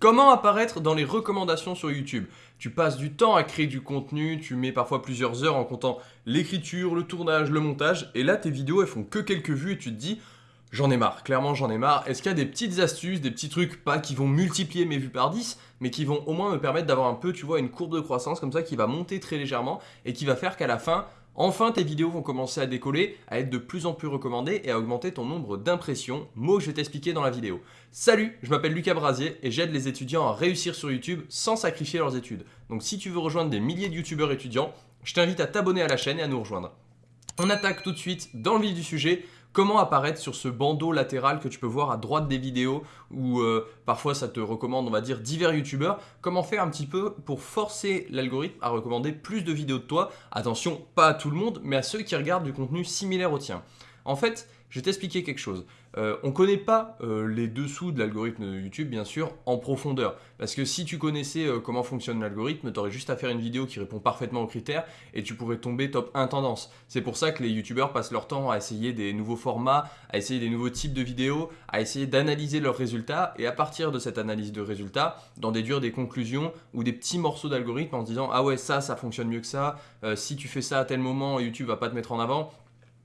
Comment apparaître dans les recommandations sur YouTube? Tu passes du temps à créer du contenu, tu mets parfois plusieurs heures en comptant l'écriture, le tournage, le montage, et là tes vidéos elles font que quelques vues et tu te dis j'en ai marre, clairement j'en ai marre. Est-ce qu'il y a des petites astuces, des petits trucs, pas qui vont multiplier mes vues par 10, mais qui vont au moins me permettre d'avoir un peu, tu vois, une courbe de croissance comme ça qui va monter très légèrement et qui va faire qu'à la fin, Enfin, tes vidéos vont commencer à décoller, à être de plus en plus recommandées et à augmenter ton nombre d'impressions, mot que je vais t'expliquer dans la vidéo. Salut, je m'appelle Lucas Brasier et j'aide les étudiants à réussir sur YouTube sans sacrifier leurs études. Donc si tu veux rejoindre des milliers de youtubeurs étudiants, je t'invite à t'abonner à la chaîne et à nous rejoindre. On attaque tout de suite dans le vif du sujet comment apparaître sur ce bandeau latéral que tu peux voir à droite des vidéos où euh, parfois ça te recommande, on va dire, divers youtubeurs. Comment faire un petit peu pour forcer l'algorithme à recommander plus de vidéos de toi? Attention, pas à tout le monde, mais à ceux qui regardent du contenu similaire au tien. En fait, je vais t'expliquer quelque chose. Euh, on ne connaît pas euh, les dessous de l'algorithme de YouTube, bien sûr, en profondeur. Parce que si tu connaissais euh, comment fonctionne l'algorithme, tu aurais juste à faire une vidéo qui répond parfaitement aux critères et tu pourrais tomber top 1 tendance. C'est pour ça que les YouTubeurs passent leur temps à essayer des nouveaux formats, à essayer des nouveaux types de vidéos, à essayer d'analyser leurs résultats et à partir de cette analyse de résultats, d'en déduire des conclusions ou des petits morceaux d'algorithme en se disant « Ah ouais, ça, ça fonctionne mieux que ça. si tu fais ça à tel moment, YouTube va pas te mettre en avant. »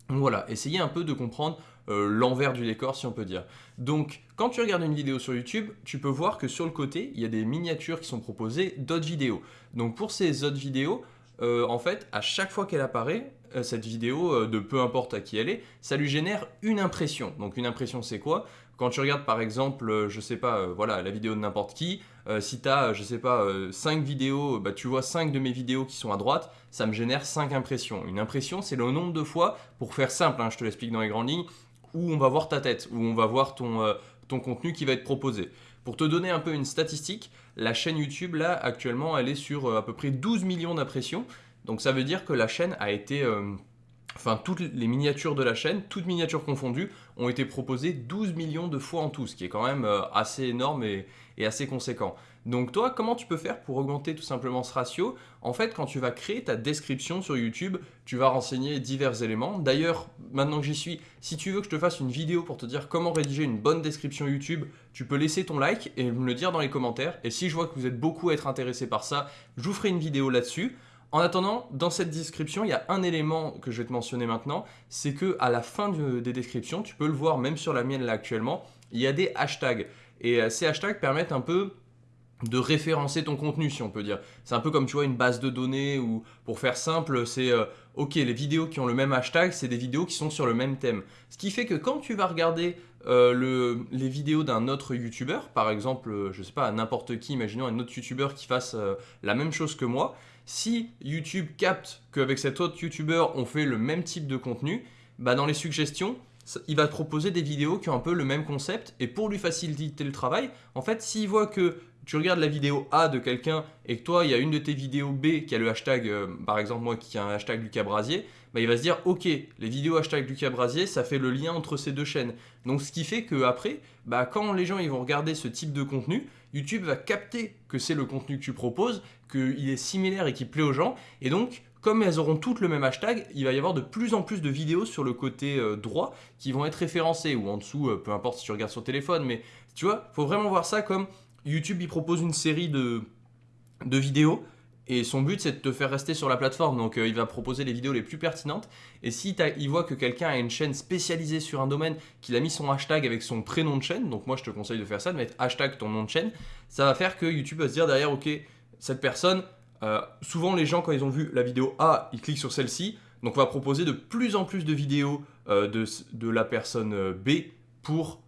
Voilà, essayez un peu de comprendre euh, l'envers du décor si on peut dire. Donc quand tu regardes une vidéo sur YouTube, tu peux voir que sur le côté, il y a des miniatures qui sont proposées d'autres vidéos. Donc pour ces autres vidéos, euh, en fait, à chaque fois qu'elle apparaît, euh, cette vidéo, de peu importe à qui elle est, ça lui génère une impression. Donc une impression c'est quoi? Quand tu regardes par exemple, je sais pas, voilà, la vidéo de n'importe qui, euh, si tu as, je sais pas, 5 vidéos, bah, tu vois 5 de mes vidéos qui sont à droite, ça me génère 5 impressions. Une impression, c'est le nombre de fois, pour faire simple, hein, je te l'explique dans les grandes lignes, où on va voir ta tête, où on va voir ton, ton contenu qui va être proposé. Pour te donner un peu une statistique, la chaîne YouTube, là, actuellement, elle est sur à peu près 12 millions d'impressions. Donc ça veut dire que la chaîne a été enfin toutes les miniatures de la chaîne, toutes miniatures confondues, ont été proposées 12 millions de fois en tout, ce qui est quand même euh, assez énorme et, assez conséquent. Donc toi, comment tu peux faire pour augmenter tout simplement ce ratio? En fait, quand tu vas créer ta description sur YouTube, tu vas renseigner divers éléments. D'ailleurs, maintenant que j'y suis, si tu veux que je te fasse une vidéo pour te dire comment rédiger une bonne description YouTube, tu peux laisser ton like et me le dire dans les commentaires. Et si je vois que vous êtes beaucoup à être intéressé par ça, je vous ferai une vidéo là-dessus. En attendant, dans cette description, il y a un élément que je vais te mentionner maintenant, c'est que à la fin des descriptions, tu peux le voir même sur la mienne là actuellement, il y a des hashtags. Et euh, ces hashtags permettent un peu de référencer ton contenu si on peut dire. C'est un peu comme tu vois une base de données ou pour faire simple c'est euh, ok les vidéos qui ont le même hashtag c'est des vidéos qui sont sur le même thème. Ce qui fait que quand tu vas regarder euh, le, les vidéos d'un autre youtubeur, par exemple je sais pas n'importe qui, imaginons un autre youtubeur qui fasse la même chose que moi, si YouTube capte qu'avec cet autre YouTuber, on fait le même type de contenu, bah dans les suggestions, il va te proposer des vidéos qui ont un peu le même concept. Et pour lui faciliter le travail, en fait, s'il voit que tu regardes la vidéo A de quelqu'un et que toi, il y a une de tes vidéos B qui a le hashtag, euh, par exemple moi qui a un hashtag Lucas Brasier, bah, il va se dire ok, les vidéos hashtag Lucas Brasier, ça fait le lien entre ces deux chaînes. Donc ce qui fait qu'après, bah, quand les gens ils vont regarder ce type de contenu, YouTube va capter que c'est le contenu que tu proposes, qu'il est similaire et qui plaît aux gens. Et donc, comme elles auront toutes le même hashtag, il va y avoir de plus en plus de vidéos sur le côté euh, droit qui vont être référencées, ou en dessous, euh, peu importe si tu regardes sur téléphone, mais tu vois, faut vraiment voir ça comme YouTube, il propose une série de, de vidéos, et son but, c'est de te faire rester sur la plateforme. Donc, euh, il va proposer les vidéos les plus pertinentes. Et si il voit que quelqu'un a une chaîne spécialisée sur un domaine, qu'il a mis son hashtag avec son prénom de chaîne, donc moi, je te conseille de faire ça, de mettre hashtag ton nom de chaîne, ça va faire que YouTube va se dire derrière, ok, cette personne, euh, souvent les gens quand ils ont vu la vidéo A, ils cliquent sur celle-ci, donc on va proposer de plus en plus de vidéos euh, de, la personne B pour,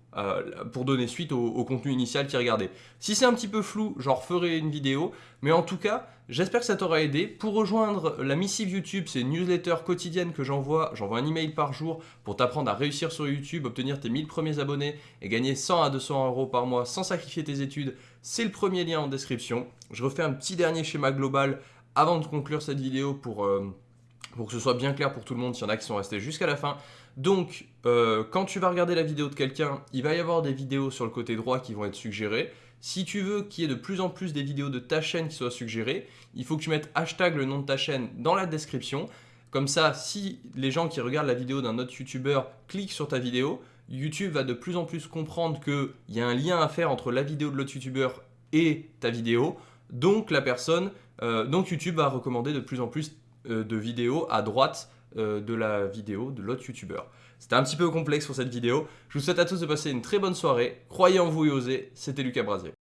pour donner suite au, contenu initial qu'ils regardaient. Si c'est un petit peu flou, j'en referai une vidéo, mais en tout cas, j'espère que ça t'aura aidé. Pour rejoindre la missive YouTube, c'est une newsletter quotidienne que j'envoie, j'envoie un email par jour pour t'apprendre à réussir sur YouTube, obtenir tes 1000 premiers abonnés et gagner 100 à 200 euros par mois sans sacrifier tes études c'est le premier lien en description. Je refais un petit dernier schéma global avant de conclure cette vidéo pour, euh, pour que ce soit bien clair pour tout le monde s'il y en a qui sont restés jusqu'à la fin. Donc, euh, quand tu vas regarder la vidéo de quelqu'un, il va y avoir des vidéos sur le côté droit qui vont être suggérées. Si tu veux qu'il y ait de plus en plus des vidéos de ta chaîne qui soient suggérées, il faut que tu mettes hashtag le nom de ta chaîne dans la description. Comme ça, si les gens qui regardent la vidéo d'un autre youtubeur cliquent sur ta vidéo, YouTube va de plus en plus comprendre qu'il y a un lien à faire entre la vidéo de l'autre youtubeur et ta vidéo. Donc la personne, euh, donc YouTube va recommander de plus en plus de vidéos à droite euh, de la vidéo de l'autre youtubeur. C'était un petit peu complexe pour cette vidéo. Je vous souhaite à tous de passer une très bonne soirée. Croyez en vous et osez. C'était Lucas Brasier.